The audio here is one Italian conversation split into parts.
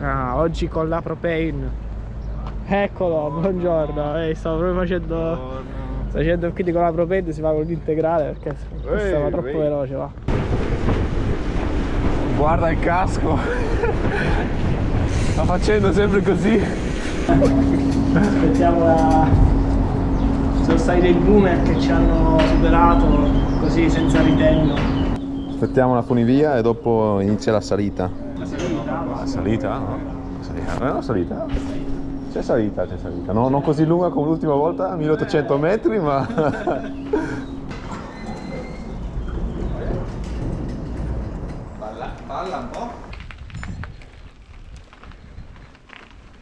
Ah, oggi con la propane. Eccolo, buongiorno. Eh, stavo proprio facendo. Sto facendo quindi con la propane si fa con l'integrale perché stava Ehi, troppo ehi. veloce va. Guarda il casco. Sta facendo sempre così. Aspettiamo la. Sono stati dei boomer che ci hanno superato così senza ritegno. Aspettiamo la funivia e dopo inizia la salita. La salita? No? La salita. Non è una salita? C'è salita, c'è salita. No, non così lunga come l'ultima volta, 1800 metri, ma...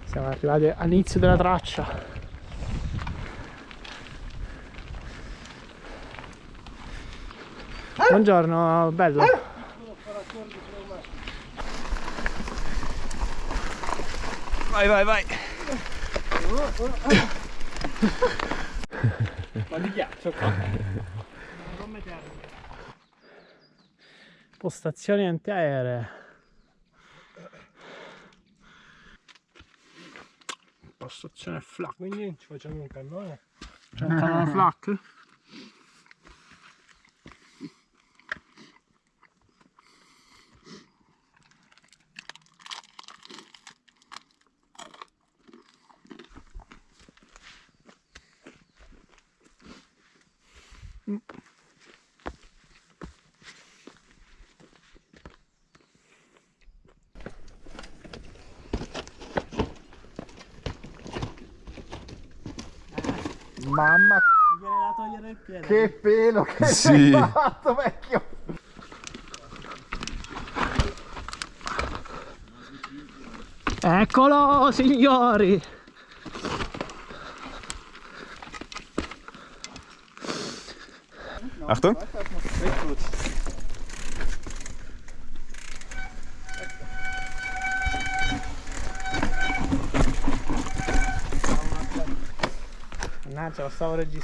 Siamo arrivati all'inizio della traccia. Buongiorno, bello. Vai, vai, vai. Ma di ghiaccio qua. Postazioni antiaeree. Postazione flak. Quindi ci facciamo un cannone. C'è un canale flak? Mamma Mi viene da togliere il piede. che pelo che Sì. hai fatto vecchio! Eccolo signori! Achtung.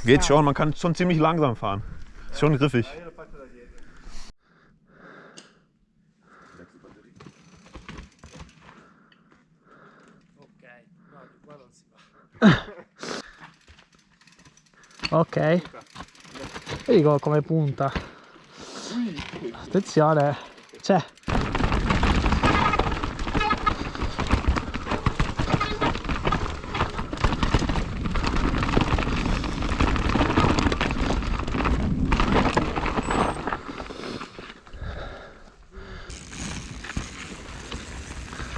Geht schon, man kann schon ziemlich langsam fahren. Ist schon griffig. Ok, no, di qua non si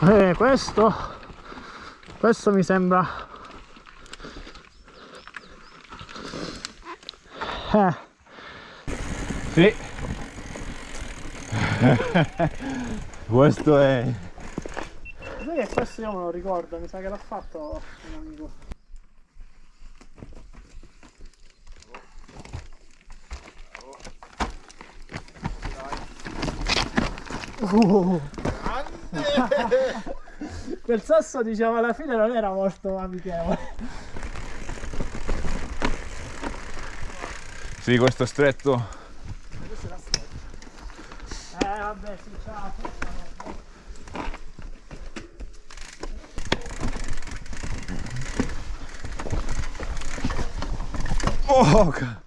Eh, questo questo mi sembra eh, Sì. Questo è... sai che questo io me lo ricordo mi sa che l'ha fatto un amico Uh. quel sasso diciamo alla fine non era molto amichevole Sì, questo è stretto. eh vabbè sì ciao Oh, ca-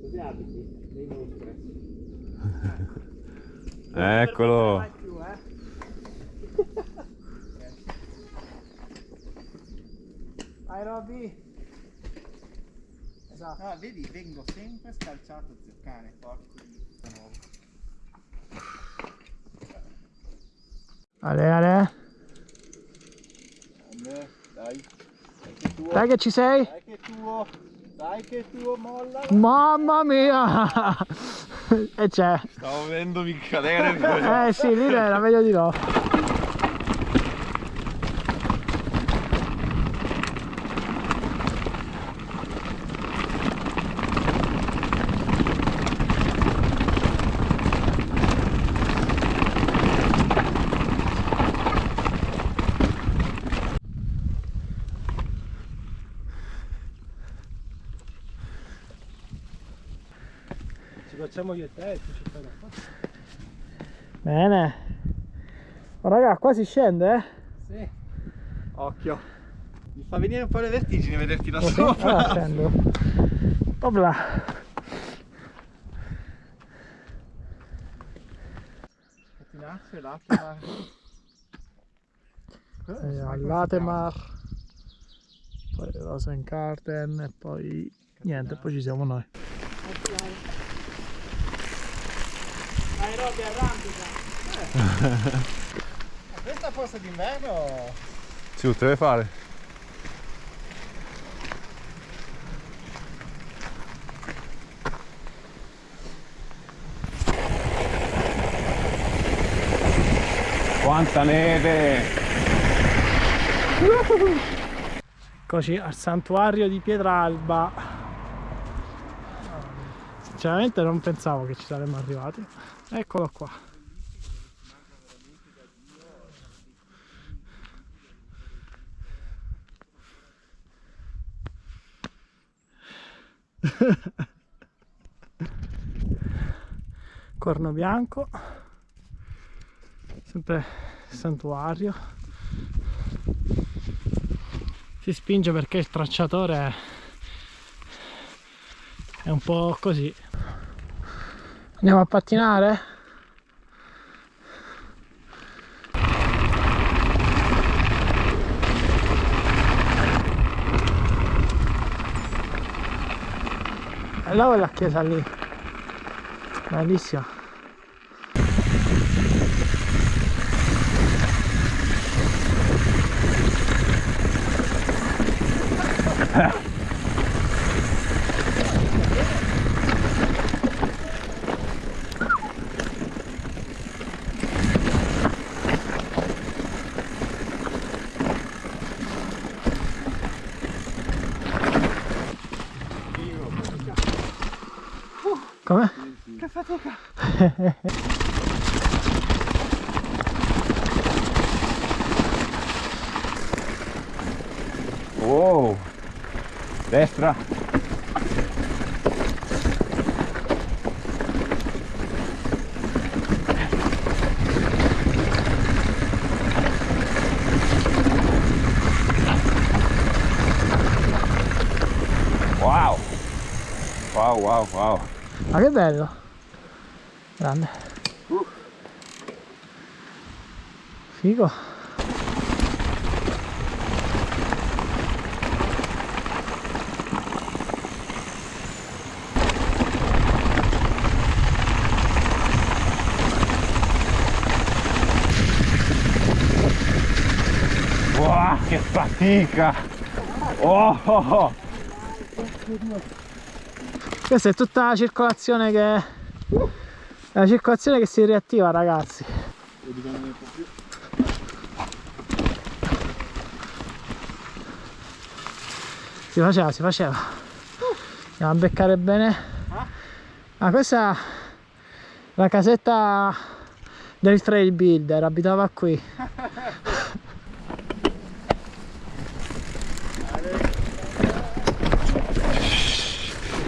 così abiti dei mostri Eccolo. Vai più, eh. Dai Robby. Esatto. Ah, vedi, vengo sempre scalciato, zio cane, porco di nuovo. Ale, ale. Dai, dai che tuo, Dai che ci sei? dai che tuo, dai che tuo, molla. Mamma mia! e c'è. Stavo vedendomi cadere. Eh sì, lì era meglio di no. Ci facciamo io e te e tu ci fai la foto. Bene. Oh, raga, qua si scende, eh? Sì. Occhio. Mi fa venire un po' le vertigini vederti da Oh, sì? sopra. Allora scendo. Opla. Catinaccio, l'acqua. Eh, Allatemar. Poi Rosengarten e poi niente, poi ci siamo noi. Dai Robby, arrampica. Questa forse d'inverno Si deve fare. Quanta neve! Eccoci al santuario di Pietralba. Sinceramente non pensavo che ci saremmo arrivati. Eccolo qua. Corno bianco. Sempre santuario si spinge perché il tracciatore è un po' così andiamo a pattinare? là è la chiesa lì bellissima come? Che fatica! Wow! Destra! Wow! Wow, wow, wow! Ma che bello grande figo che fatica! Oh, oh, oh. Questa è tutta la circolazione che la circolazione che si riattiva ragazzi. Si faceva si faceva. Andiamo a beccare bene. Ah questa è la casetta del trail builder abitava qui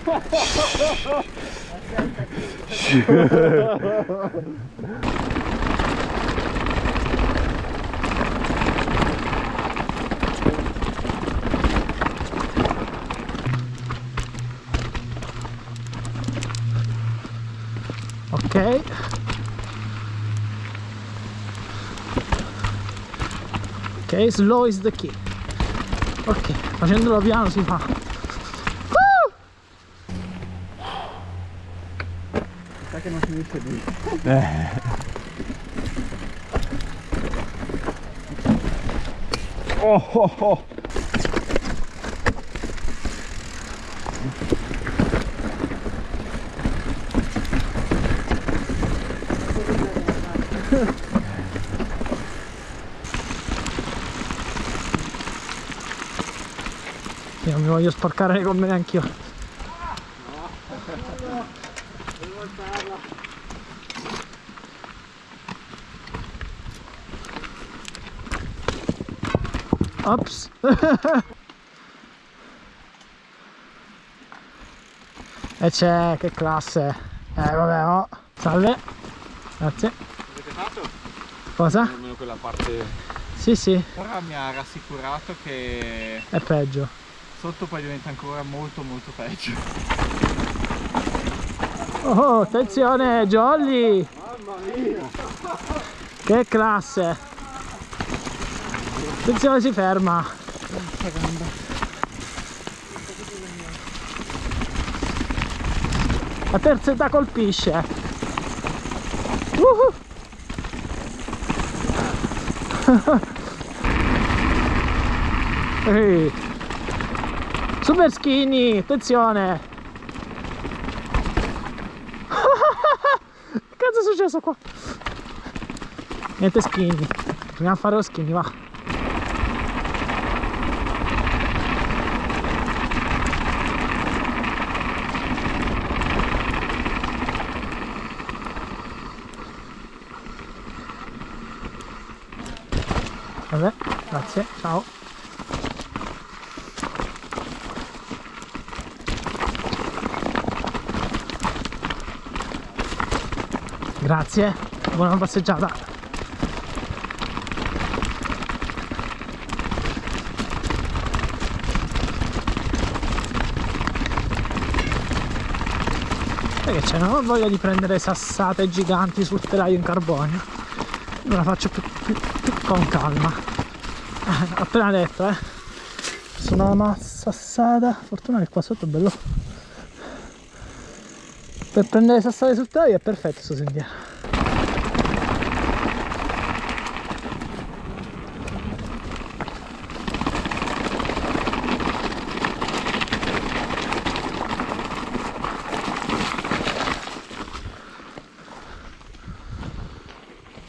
ok. Ok slow is the key. Ok facendolo piano si fa che non finisce lì. Oh, oh, oh. Io non mi voglio sporcare le gomme neanche io Ops E c'è, che classe Eh vabbè oh Salve Grazie Avete fatto? Cosa? Almeno quella parte. Sì sì Ora mi ha rassicurato che È peggio sotto poi diventa ancora molto molto peggio. Oh attenzione Jolly Mamma mia! Che classe Attenzione si ferma La terza età colpisce Uhu. Ehi. Super skinny, attenzione Che cazzo è successo qua? Niente skinny Proviamo a fare lo skinny, va Vabbè, grazie, ciao. Grazie, buona passeggiata. Perché c'è? Non ho voglia di prendere sassate giganti sul telaio in carbonio. Me la faccio più, più- più con calma. Ho appena detto, eh. Sono una sassata. Fortuna che qua sotto è bello. Per prendere sassate sul telaio è perfetto sto sentiero.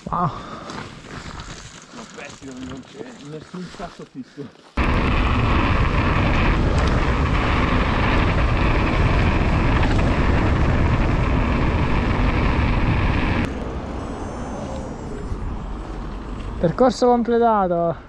Wow. Non c'è nessun sasso fisso. Percorso completato.